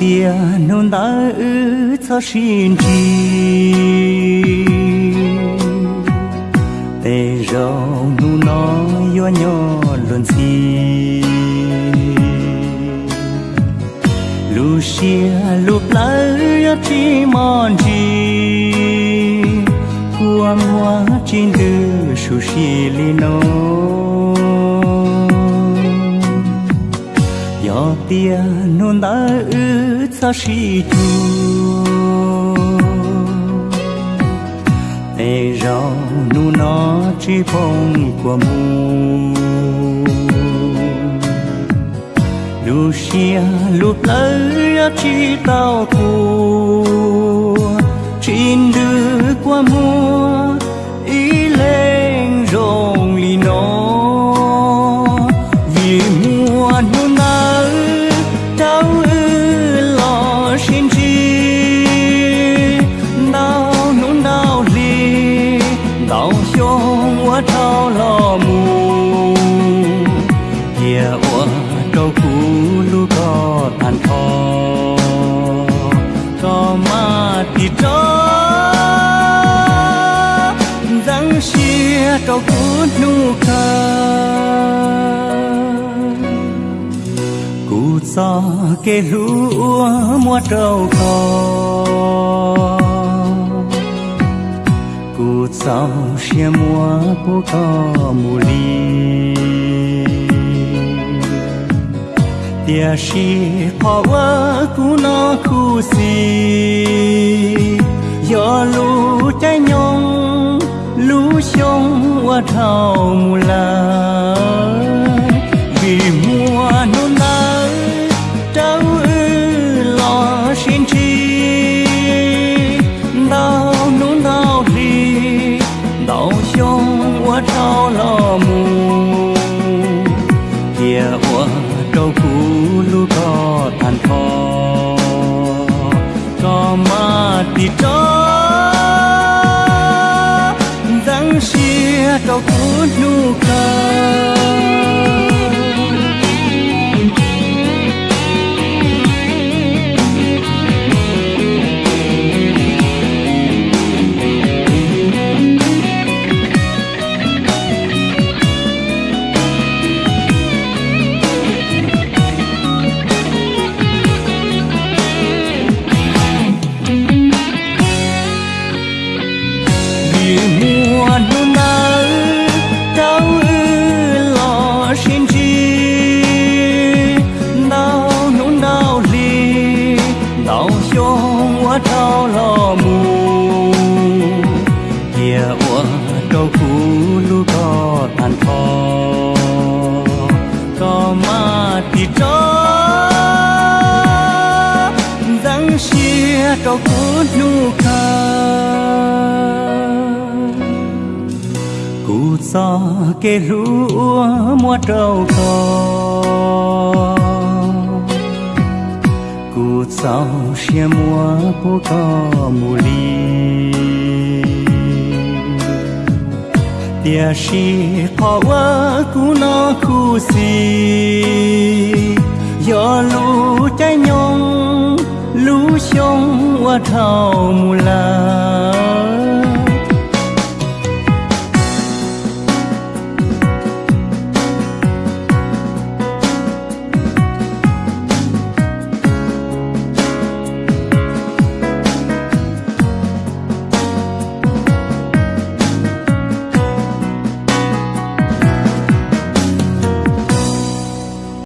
tia nôn đã ư cho xin chi. Tê rau nu nó yo nhỏ luôn si lu xia lu plai yo chi mon chi. Qua mua trên đưa su xi li nó tia nôn đã ư sa si tu. Tê rau nu nó chỉ phong của mu. Lucia lúc lấy chỉ tao thua chín đưa qua mùa kia cú lu có tàn khó có ma thì cho. Răng xia trâu cú nu khờ cú cho kê lũ mua trâu khó cú cho xia mua cú có mù ly. Tia shi phò wa cu nó khu si yo lu trái nhong lu xong wa thao mù la kia ua trâu lu có than khó có ma thì cho răng xia trâu cũ nu cầu phú lu có tàn phò có ma thì cho răng xia cầu phú lu ca. Cụ cho kê lũ mua trâu có cụ cho xia mua bố có mù ly tia shi phò wa cụ nó khu si yo lu trái nhong lu xong wa thao mu la